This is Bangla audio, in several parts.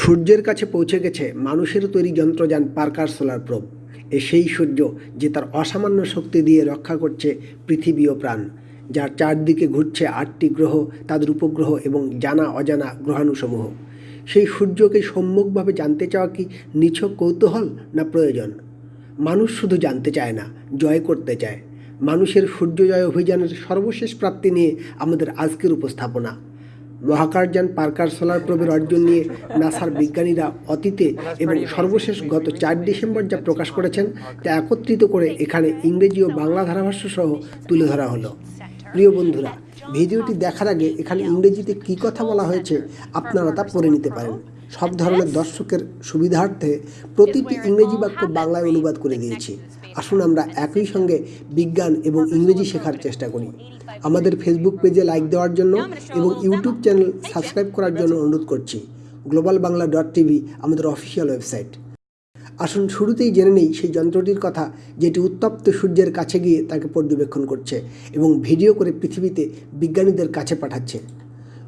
সূর্যের কাছে পৌঁছে গেছে মানুষের তৈরি যন্ত্রযান পার্কার সোলার প্রোব। এ সেই সূর্য যে তার অসামান্য শক্তি দিয়ে রক্ষা করছে পৃথিবী ও প্রাণ, যার চারদিকে ঘুরছে আটটি গ্রহ, তাদের উপগ্রহ এবং জানা অজানা গ্রহাণুসমূহ। সেই সূর্যকে সম্মুখভাবে জানতে চাওয়া কি নিছক কৌতূহল না প্রয়োজন? মানুষ শুধু জানতে চায় না, জয় করতে চায়। মানুষের সূর্যজয় অভিযানের সর্বশেষ প্রাপ্তি নিয়ে আমাদের আজকের উপস্থাপনা। মহাকাশযান পার্কার সোলার প্রবের অর্জন নিয়ে নাসার বিজ্ঞানীরা অতীতে এবং সর্বশেষ গত চার ডিসেম্বর যা প্রকাশ করেছেন তা একত্রিত করে এখানে ইংরেজি ও বাংলা ধারাভাষ্য সহ তুলে ধরা হলো। প্রিয় বন্ধুরা, ভিডিওটি দেখার আগে এখানে ইংরেজিতে কী কথা বলা হয়েছে আপনারা তা পড়ে নিতে পারেন। সব ধরনের দর্শকের সুবিধার্থে প্রতিটি ইংরেজি বাক্য বাংলায় অনুবাদ করে দিয়েছি। আসুন আমরা একই সঙ্গে বিজ্ঞান এবং ইংরেজি শেখার চেষ্টা করি। আমাদের ফেসবুক পেজে লাইক দেওয়ার জন্য এবং ইউটিউব চ্যানেল সাবস্ক্রাইব করার জন্য অনুরোধ করছি। গ্লোবাল বাংলা ডট টিভি আমাদের অফিসিয়াল ওয়েবসাইট আসুন শুরুতেই জেনে নেই সেই যন্ত্রটির কথা যেটি উত্তপ্ত সূর্যের কাছে গিয়ে তাকে পর্যবেক্ষণ করছে এবং ভিডিও করে পৃথিবীতে বিজ্ঞানীদের কাছে পাঠাচ্ছে।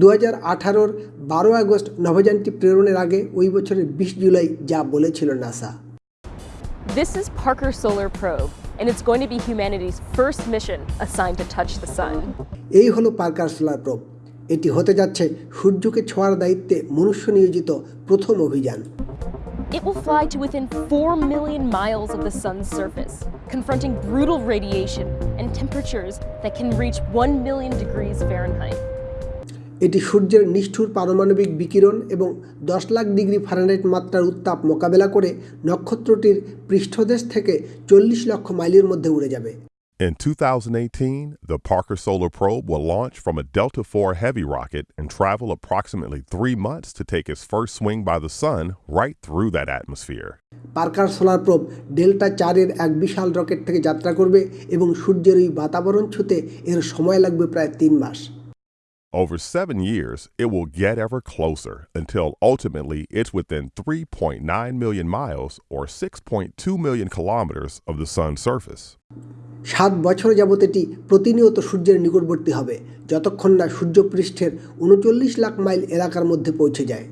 দু হাজার আঠারোর বারো আগস্ট নভোযানটি প্রেরণের আগে ওই বছরের বিশ জুলাই যা বলেছিল NASA. This is Parker Solar Probe, and it's going to be humanity's first mission assigned to touch the sun. এই হলো পার্কার সোলার প্রোব এটি হতে যাচ্ছে সূর্যকে ছোঁয়ার দায়িত্বে মনুষ্য নিয়োজিত প্রথম অভিযান It will fly to within 4 million miles of the sun's surface, confronting brutal radiation and temperatures that can reach 1 million degrees Fahrenheit. এটি সূর্যের নিষ্ঠুর পারমাণবিক বিকিরণ এবং দশ লাখ ডিগ্রি ফারেনহাইট মাত্রার উত্তাপ মোকাবেলা করে নক্ষত্রটির পৃষ্ঠদেশ থেকে চল্লিশ লক্ষ মাইলের মধ্যে উড়ে যাবে In 2018, the Parker Solar Probe will launch from a Delta IV Heavy rocket and travel approximately three months to take its first swing by the sun right through that atmosphere. Parker solar probe delta চারের এক বিশাল রকেট থেকে যাত্রা করবে এবং সূর্যের ওই বাতাবরণ ছুতে এর সময় লাগবে প্রায় তিন মাস Over seven years, it will get ever closer until ultimately it's within 3.9 million miles or 6.2 million kilometers of the sun's surface. সাত বছর যাবত এটি প্রতিনিয়ত সূর্যের নিকটবর্তী হবে যতক্ষণ না সূর্যপৃষ্ঠের উনচল্লিশ লাখ মাইল এলাকার মধ্যে পৌঁছে যায়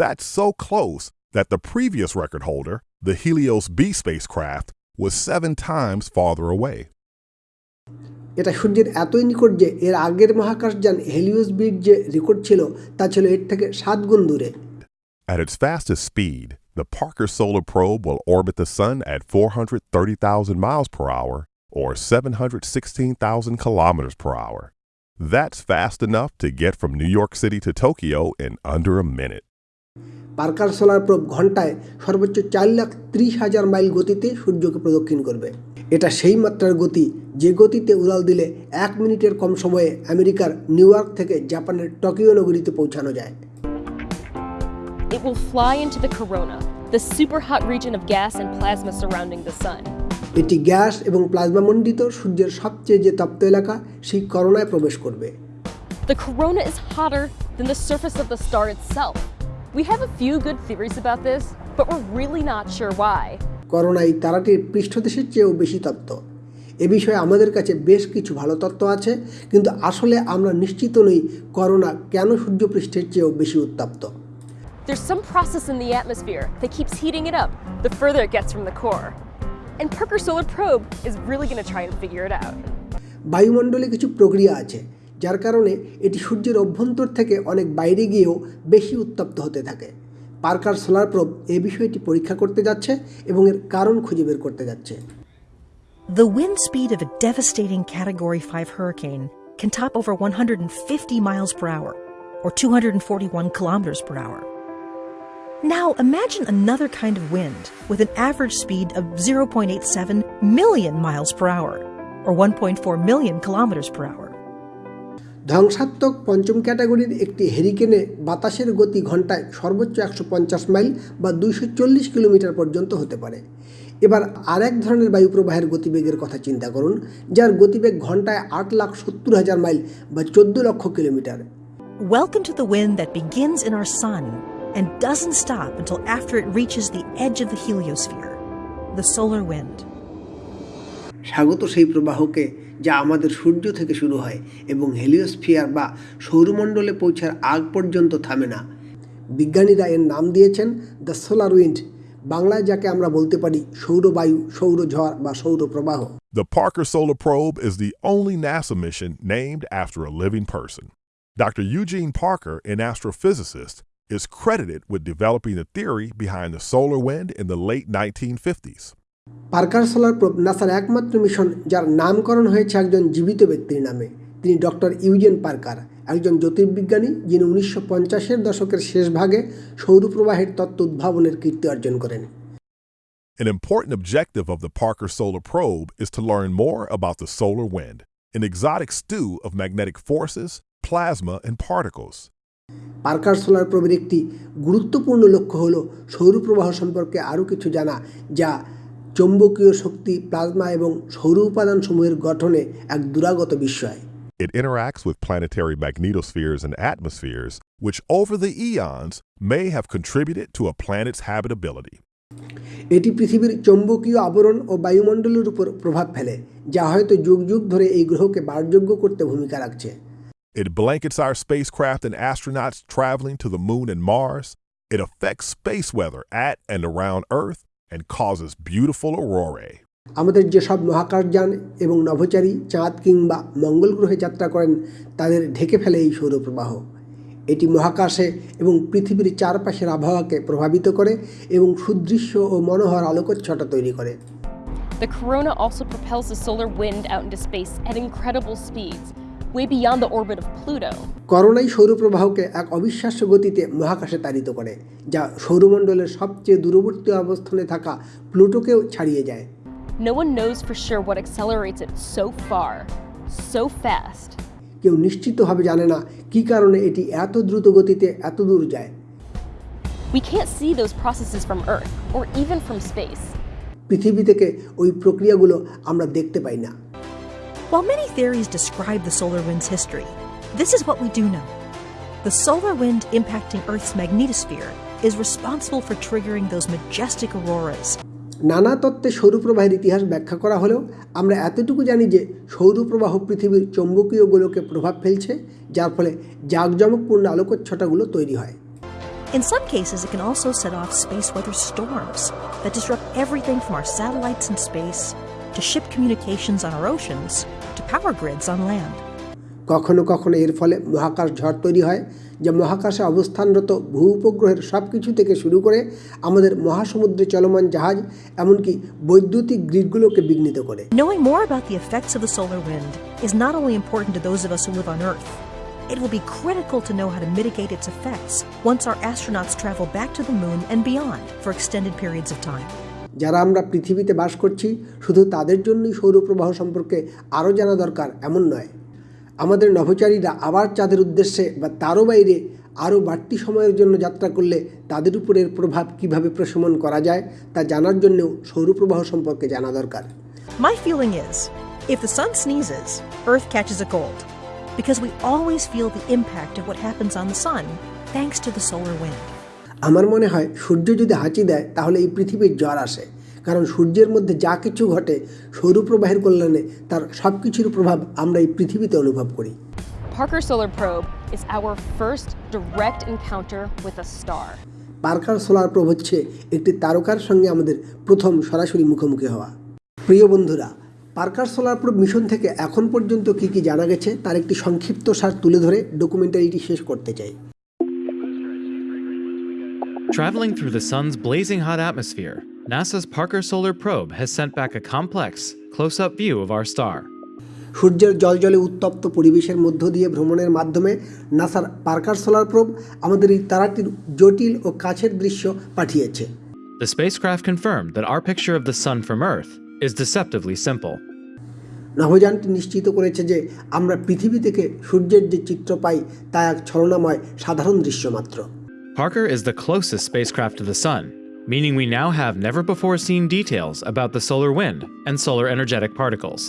That's so close that the previous record holder, the Helios B spacecraft, was seven times farther away. এটা সূর্যের এতই নিকট যে এর আগের মহাকাশযান হেলিওস বির যে রেকর্ড ছিল তা ছিল এর থেকে সাত গুণ দূরে At its fastest speed, the Parker Solar Probe will orbit the Sun at 430,000 miles per hour or 716,000 kilometers per hour. That's fast enough to get from New York City to Tokyo in under a minute. Parker solar probe ঘন্টায় সর্বোচ্চ চার লাখ ত্রিশ হাজার মাইল গতিতে সূর্যকে প্রদক্ষিণ করবে এটা সেই মাত্রার গতি যে গতিতে উড়াল দিলে এক মিনিটের কম সময়ে আমেরিকার নিউ ইয়র্ক থেকে জাপানের টোকিও নগরীতে পৌঁছানো যায় It will fly into the corona, the super hot region of gas and plasma surrounding the sun. এটি গ্যাস এবং প্লাজমা মণ্ডিত সূর্যের সবচেয়ে যে তপ্ত এলাকা সেই করোনায় প্রবেশ করবে The corona is hotter than the surface of the star itself. We have a few good theories about this, but we're really not sure why. Corona এই তারাটির পৃষ্ঠদেশের চেয়েও বেশি তত্ত্ব এ বিষয়ে আমাদের কাছে বেশ কিছু ভালো তত্ত্ব আছে কিন্তু আসলে আমরা নিশ্চিত নই করোনা কেন সূর্যপৃষ্ঠের চেয়েও বেশি উত্তপ্ত There's some process in the atmosphere that keeps heating it up the further it gets from the core. And Parker Solar Probe is really going to try and figure it out. বায়ুমণ্ডলে কিছু প্রক্রিয়া আছে যার কারণে এটি সূর্যের অভ্যন্তর থেকে অনেক বাইরে গিয়েও বেশি উত্তপ্ত হতে থাকে পার্কার সোলার প্রোব এই বিষয়টি পরীক্ষা করতে যাচ্ছে এবং এর কারণ খুঁজে বের করতে যাচ্ছে The wind speed of a devastating Category 5 hurricane can top over 150 miles per hour, or 241 kilometers per hour. Now imagine another kind of wind with an average speed of 0.87 million miles per hour, or 1.4 million kilometers per hour. ধ্বংসাত্মক পঞ্চম ক্যাটাগরির একটি হেরিকেনে বাতাসের গতি ঘন্টায় সর্বোচ্চ একশো পঞ্চাশ মাইল বা দুইশো চল্লিশ কিলোমিটার পর্যন্ত হতে পারে এবার আর এক ধরনের বায়ুপ্রবাহের গতিবেগের কথা চিন্তা করুন যার গতিবেগ ঘন্টায় আট লাখ সত্তর হাজার মাইল বা চোদ্দ lakh kilometre Welcome to the wind that begins in our sun and doesn't stop until after it reaches the edge of the heliosphere, the solar wind. স্বাগত সেই প্রবাহকে যা আমাদের সূর্য থেকে শুরু হয় এবং হেলিওস্ফিয়ার বা সৌরমণ্ডলে পৌঁছার আগ পর্যন্ত থামে না বিজ্ঞানীরা এর নাম দিয়েছেন দ্য সোলার উইন্ড বাংলায় যাকে আমরা বলতে পারি সৌরবায়ু সৌরঝড় বা সৌরপ্রবাহ The Parker Solar Probe is the only NASA mission named after a living person. Dr. Eugene Parker, an astrophysicist, is credited with developing the theory behind the solar wind in the late 1950s. Parker solar probe নাসার একমাত্র মিশন যার নামকরণ হয়েছে একজন জীবিত ব্যক্তির নামে তিনি ডক্টর ইউজেন পার্কার একজন জ্যোতির্বিজ্ঞানী যিনি উনিশশো পঞ্চাশের দশকের শেষ ভাগে সৌরপ্রবাহের তত্ত্ব উদ্ভাবনের কীর্তি অর্জন করেন An important objective of the Parker Solar Probe is to learn more about the solar wind, an exotic stew of magnetic forces, plasma, and particles. Parker solar প্রোবের একটি গুরুত্বপূর্ণ লক্ষ্য হল সৌরপ্রবাহ সম্পর্কে আরও কিছু জানা যা চৌম্বকীয় শক্তি প্লাজমা এবং সৌর উপাদানসমূহের গঠনে এক দুরাগত বিস্ময় It interacts with planetary magnetospheres and atmospheres, which over the eons may have contributed to a planet's habitability. এটি পৃথিবীর চৌম্বকীয় আবরণ ও বায়ুমণ্ডলের উপর প্রভাব ফেলে যা হয়তো যুগ যুগ ধরে এই গ্রহকে বাসযোগ্য করতে ভূমিকা রাখছে It blankets our spacecraft and astronauts traveling to the moon and Mars. It affects space weather at and around Earth and causes beautiful aurorae. আমাদের যেসব মহাকাশযান এবং নভোচারী চাঁদ কিংবা মঙ্গল গ্রহে যাত্রা করেন তাদের ঢেকে ফেলে এই সৌরপ্রবাহ এটি মহাকাশে এবং পৃথিবীর চারপাশের আবহাওয়াকে প্রভাবিত করে এবং সুদৃশ্য ও মনোহর আলোকচ্ছটা তৈরি করে The corona also propels the solar wind out into space at incredible speeds, way beyond the orbit of Pluto. করোনাই সৌরপ্রবাহকে এক অবিশ্বাস্য গতিতে মহাকাশে তাড়িত করে যা সৌরমণ্ডলের সবচেয়ে দূরবর্তী অবস্থানে থাকা প্লুটোকেও ছাড়িয়ে যায় No one knows for sure what accelerates it so far, so fast. কেউ নিশ্চিতভাবে জানে না কী কারণে এটি এত দ্রুত গতিতে এত দূর যায় We can't see those processes from Earth or even from space. পৃথিবী থেকে ওই প্রক্রিয়াগুলো আমরা দেখতে পাই না While many theories describe the solar wind's history, this is what we do know. The solar wind impacting Earth's magnetosphere is responsible for triggering those majestic auroras. নানা তত্ত্বে সৌরপ্রবাহের ইতিহাস ব্যাখ্যা করা হলেও আমরা এতটুকু জানি যে সৌরপ্রবাহ পৃথিবীর চৌম্বকীয় গোলকে প্রভাব ফেলছে যার ফলে জাঁকজমকপূর্ণ আলোকচ্ছটাগুলো তৈরি হয় In some cases, it can also set off space weather storms that disrupt everything from our satellites in space to ship communications on our oceans to power grids on land. কখনো কখনো এর ফলে মহাকাশ ঝড় তৈরি হয় যা মহাকাশে অবস্থানরত ভূ উপগ্রহের সব কিছু থেকে শুরু করে আমাদের মহাসমুদ্রে চলমান জাহাজ এমনকি বৈদ্যুতিক গ্রিডগুলোকে বিঘ্নিত করে Knowing more about the effects of the solar wind is not only important to those of us who live on Earth, it will be critical to know how to mitigate its effects once our astronauts travel back to the moon and beyond for extended periods of time. যারা আমরা পৃথিবীতে বাস করছি শুধু তাদের জন্যই সৌরপ্রবাহ সম্পর্কে আরও জানা দরকার এমন নয় আমাদের নভোচারীরা আবার চাঁদের উদ্দেশ্যে বা তারও বাইরে আরও বাড়তি সময়ের জন্য যাত্রা করলে তাদের উপরের প্রভাব কীভাবে প্রশমন করা যায় তা জানার জন্যও সৌরপ্রবাহ সম্পর্কে জানা দরকার My feeling is if the sun sneezes, Earth catches a cold, because we always feel the impact of what happens on the sun thanks to the solar wind. আমার মনে হয় সূর্য যদি হাঁচি দেয় তাহলে এই পৃথিবীর জ্বর আসে। কারণ সূর্যের মধ্যে যা কিছু ঘটে সৌরপ্রবাহের কল্যাণে তার সব কিছুর প্রভাব আমরা এই পৃথিবীতে অনুভব করি। Parker Solar Probe is our first direct encounter with a star. Parker solar probe হচ্ছে একটি তারকার সঙ্গে আমাদের প্রথম সরাসরি মুখোমুখি হওয়া। প্রিয় বন্ধুরা পার্কার সোলার প্রোব মিশন থেকে এখন পর্যন্ত কি কি জানা গেছে তার একটি সংক্ষিপ্ত সার তুলে ধরে ডকুমেন্টারিটি শেষ করতে চাই। Traveling through the sun's blazing hot atmosphere, NASA's Parker Solar Probe has sent back a complex, close up view of our star. সূর্যের জলজলে উত্তপ্ত পরিবেশের মধ্য দিয়ে ভ্রমণের মাধ্যমে নাসার পার্কার সোলার প্রোব আমাদের এই তারাটির জটিল ও কাছের দৃশ্য পাঠিয়েছে The spacecraft confirmed that our picture of the sun from Earth is deceptively simple. নভোযানটি নিশ্চিত করেছে যে আমরা পৃথিবী থেকে সূর্যের যে চিত্র পাই তা এক ছলনাময় সাধারণ দৃশ্য মাত্র Parker is the closest spacecraft to the sun, meaning we now have never before seen details about the solar wind and solar energetic particles.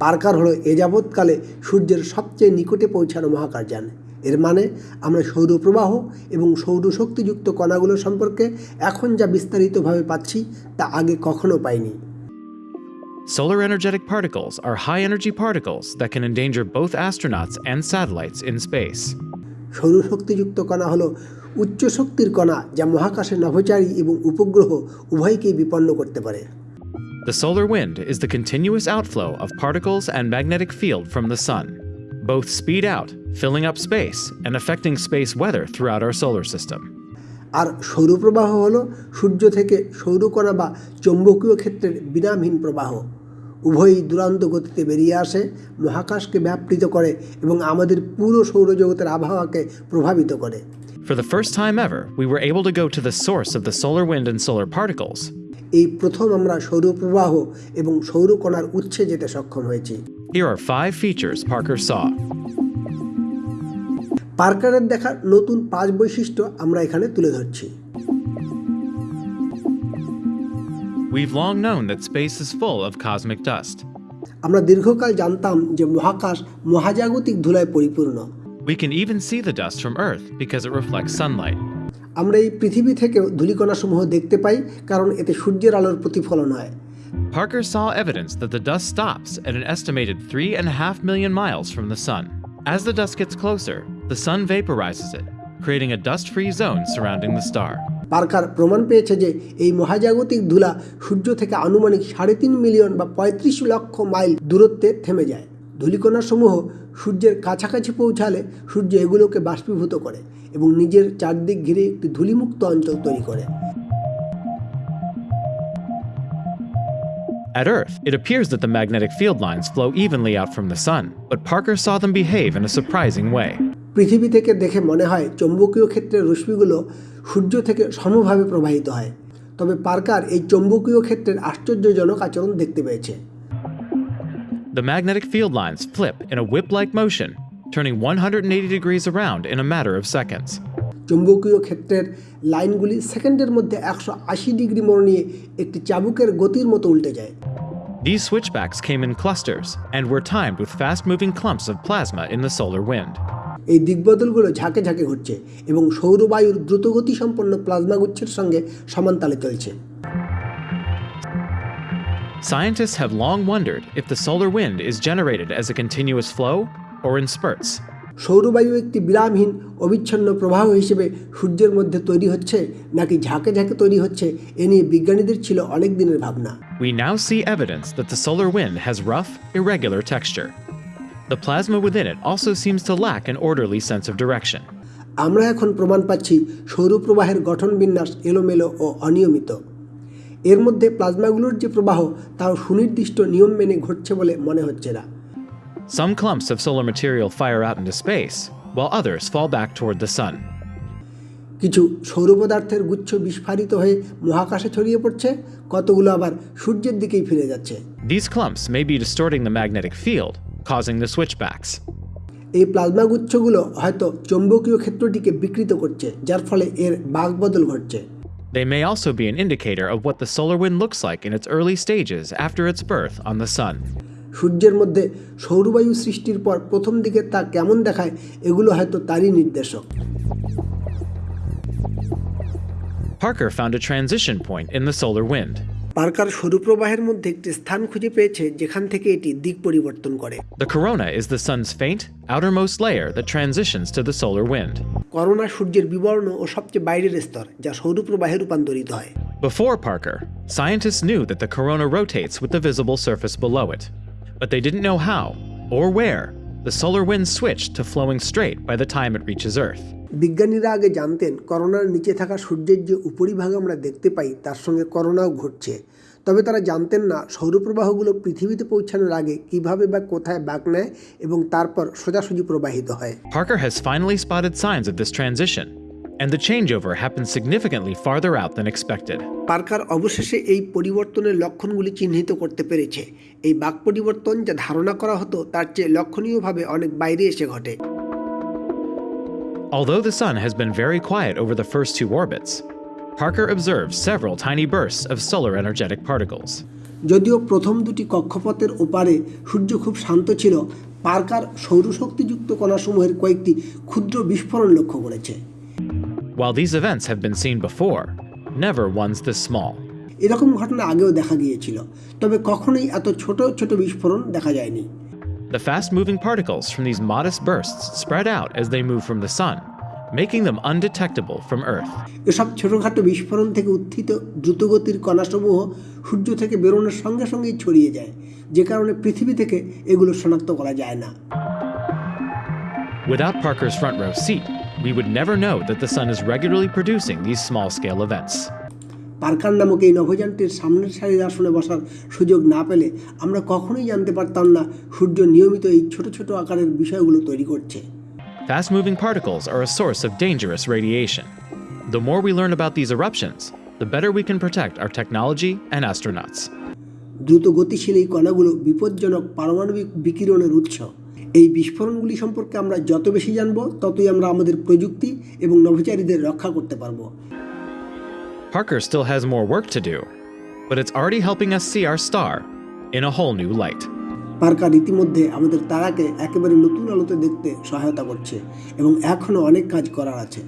Parker হলো এ যাবৎকালে সূর্যের সবচেয়ে নিকটে পৌঁছানো মহাকাশযান এর মানে আমরা সৌরপ্রবাহ এবং সৌরশক্তিযুক্ত কণাগুলো সম্পর্কে এখন যা বিস্তারিতভাবে পাচ্ছি তা আগে কখনো পাইনি Solar energetic particles are high energy particles that can endanger both astronauts and satellites in space. সৌরশক্তিযুক্ত কণা হলো উচ্চ শক্তির কণা যা মহাকাশে নভোচারী এবং উপগ্রহ উভয়কেই বিপন্ন করতে পারে The solar wind is the continuous outflow of particles and magnetic field from the sun. Both speed out, filling up space and affecting space weather throughout our solar system. আর সৌরপ্রবাহ হল সূর্য থেকে সৌরকণা বা চৌম্বকীয় ক্ষেত্রের বিরামহীন প্রবাহ উভয়ই দুরান্ত গতিতে বেরিয়ে আসে মহাকাশকে ব্যাপৃত করে এবং আমাদের পুরো সৌরজগতের আবহাওয়াকে প্রভাবিত করে For the first time ever, we were able to go to the source of the solar wind and solar particles. এই প্রথম আমরা সৌরপ্রবাহ এবং সৌরকণার উৎসে যেতে সক্ষম হয়েছি Here are five features Parker saw. পার্কারের দেখা নতুন পাঁচ বৈশিষ্ট্য আমরা এখানে তুলে ধরছি We've long known that space is full of cosmic dust. আমরা দীর্ঘকাল জানতাম যে মহাকাশ মহাজাগতিক ধুলায় পরিপূর্ণ We can even see the dust from Earth because it reflects sunlight. আমরা এই পৃথিবী থেকেও ধূলিকণাসমূহ দেখতে পাই কারণ এতে সূর্যের আলোর প্রতিফলন হয় Parker saw evidence that the dust stops at an estimated 3.5 million miles from the sun. As the dust gets closer, the sun vaporizes it, creating a dust free zone surrounding the star. Parker প্রমাণ পেয়েছে যে এই মহাজাগতিক ধুলা সূর্য থেকে আনুমানিক সাড়ে তিন মিলিয়ন বা পঁয়ত্রিশ লক্ষ মাইল দূরত্বে থেমে যায় ধূলিকণাসমূহ সূর্যের কাছাকাছি পৌঁছালে সূর্য এগুলোকে বাষ্পীভূত করে এবং নিজের চারদিক ঘিরে একটি ধূলিমুক্ত অঞ্চল তৈরি করে At Earth, it appears that the magnetic field lines flow evenly out from the sun, but Parker saw them behave in a surprising way. পৃথিবী থেকে দেখে মনে হয় চৌম্বকীয় ক্ষেত্রের রশ্মিগুলো সূর্য থেকে সমভাবে প্রবাহিত হয় তবে পার্কার এই চৌম্বকীয় ক্ষেত্রের আশ্চর্যজনক আচরণ দেখতে পেয়েছে The magnetic field lines flip in a whip like motion, turning 180 degrees around in a matter of seconds. চৌম্বকীয় ক্ষেত্রের লাইনগুলি সেকেন্ডের মধ্যে একশো আশি ডিগ্রি মোড় নিয়ে একটি চাবুকের গতির মতো উল্টে যায় These switchbacks came in clusters and were timed with fast moving clumps of plasma in the solar wind. এই দিকবদলগুলো ঝাঁকে ঝাঁকে ঘটছে এবং সৌরবায়ুর দ্রুতগতি সম্পন্ন প্লাজমাগুচ্ছের সঙ্গে সমানতালে চলছে Scientists have long wondered if the solar wind is generated as a continuous flow or in spurts. সৌরবায়ু একটি বিরামহীন অবিচ্ছন্ন প্রবাহ হিসেবে সূর্যের মধ্যে তৈরি হচ্ছে নাকি ঝাঁকে ঝাঁকে তৈরি হচ্ছে এ নিয়ে বিজ্ঞানীদের ছিল অনেক দিনের ভাবনা We now see evidence that the solar wind has rough, irregular texture. The plasma within it also seems to lack an orderly sense of direction. আমরা এখন প্রমাণ পাচ্ছি সৌরপ্রবাহের গঠন বিন্যাস এলোমেলো ও অনিয়মিত এর মধ্যে প্লাজমাগুলোর যে প্রবাহ তাও সুনির্দিষ্ট নিয়ম মেনে ঘটছে বলে মনে হচ্ছে না Some clumps of solar material fire out into space, while others fall back toward the sun. কিছু সৌর পদার্থের গুচ্ছ বিস্ফারিত হয়ে মহাকাশে ছড়িয়ে পড়ছে কতগুলো আবার সূর্যের দিকেই ফিরে যাচ্ছে These clumps may be distorting the magnetic field, causing the switchbacks. এই প্লাজমা গুচ্ছগুলো হয়তো চৌম্বকীয় ক্ষেত্রটিকে বিকৃত করছে যার ফলে এর বাগবদল ঘটছে They may also be an indicator of what the solar wind looks like in its early stages after its birth on the sun. সূর্যের মধ্যে সৌরবায়ু সৃষ্টির পর প্রথম দিকে তা কেমন দেখায় এগুলো হয়তো তারই নির্দেশক Parker found a transition point in the solar wind. Parker সৌরপ্রবাহের মধ্যে একটি স্থান খুঁজে পেয়েছে যেখান থেকে এটি দিক পরিবর্তন করে The corona is the sun's faint, outermost layer that transitions to the solar wind. Corona সূর্যের বিবর্ণ ও সবচেয়ে বাইরের স্তর যা সৌরপ্রবাহে রূপান্তরিত হয় Before Parker, scientists knew that the corona rotates with the visible surface below it. But they didn't know how, or where, the solar wind switched to flowing straight by the time it reaches Earth. বিজ্ঞানীরা আগে জানতেন করোনার নিচে থাকা সূর্যের যে উপরিভাগ আমরা দেখতে পাই তার সঙ্গে করোনাও ঘটছে। তবে তারা জানতেন না সৌরপ্রবাহগুলো পৃথিবীতে পৌঁছানোর আগে কীভাবে বা কোথায় বাঁক নেয় এবং তারপর সোজাসুজি প্রবাহিত হয়। Parker has finally spotted signs of this transition, and the changeover happened significantly farther out than expected. Parker অবশেষে এই পরিবর্তনের লক্ষণগুলি চিহ্নিত করতে পেরেছে এই বাক পরিবর্তন যা ধারণা করা হতো তার চেয়ে লক্ষণীয়ভাবে অনেক বাইরে এসে ঘটে Although the sun has been very quiet over the first two orbits, Parker observed several tiny bursts of solar energetic particles. যদিও প্রথম দুটি কক্ষপথের ওপারে সূর্য খুব শান্ত ছিল পার্কার সৌরশক্তিযুক্ত কণাসমূহের কয়েকটি ক্ষুদ্র বিস্ফোরণ লক্ষ্য করেছে While these events have been seen before, never ones this small. এরকম ঘটনা আগেও দেখা গিয়েছিল তবে কখনোই এত ছোট ছোট বিস্ফোরণ দেখা যায়নি The fast moving particles from these modest bursts spread out as they move from the sun, making them undetectable from Earth. এসব ছোটোখাটো বিস্ফোরণ থেকে উত্থিত দ্রুতগতির কণাসমূহ সূর্য থেকে বেরোনোর সঙ্গে সঙ্গেই ছড়িয়ে যায় যে কারণে পৃথিবী থেকে এগুলো শনাক্ত করা যায় না Without Parker's front row seat, we would never know that the sun is regularly producing these small scale events. Parker নামক এই নভোযানটির সামনের সারির আসনে বসার সুযোগ না পেলে আমরা কখনোই জানতে পারতাম না সূর্য নিয়মিত এই ছোট ছোট আকারের বিষয়গুলো তৈরি করছে Fast moving particles are a source of dangerous radiation. The more we learn about these eruptions, the better we can protect our technology and astronauts. দ্রুত গতিশীল এই কণাগুলো বিপজ্জনক পারমাণবিক বিকিরণের উৎস এই বিস্ফোরণগুলি সম্পর্কে আমরা যত বেশি জানব ততই আমরা আমাদের প্রযুক্তি এবং নভোচারীদের রক্ষা করতে পারব Parker still has more work to do, but it's already helping us see our star in a whole new light. Parker ইতিমধ্যে আমাদের তারাকে একেবারে নতুন আলোতে দেখতে সহায়তা করছে এবং এখনও অনেক কাজ করার আছে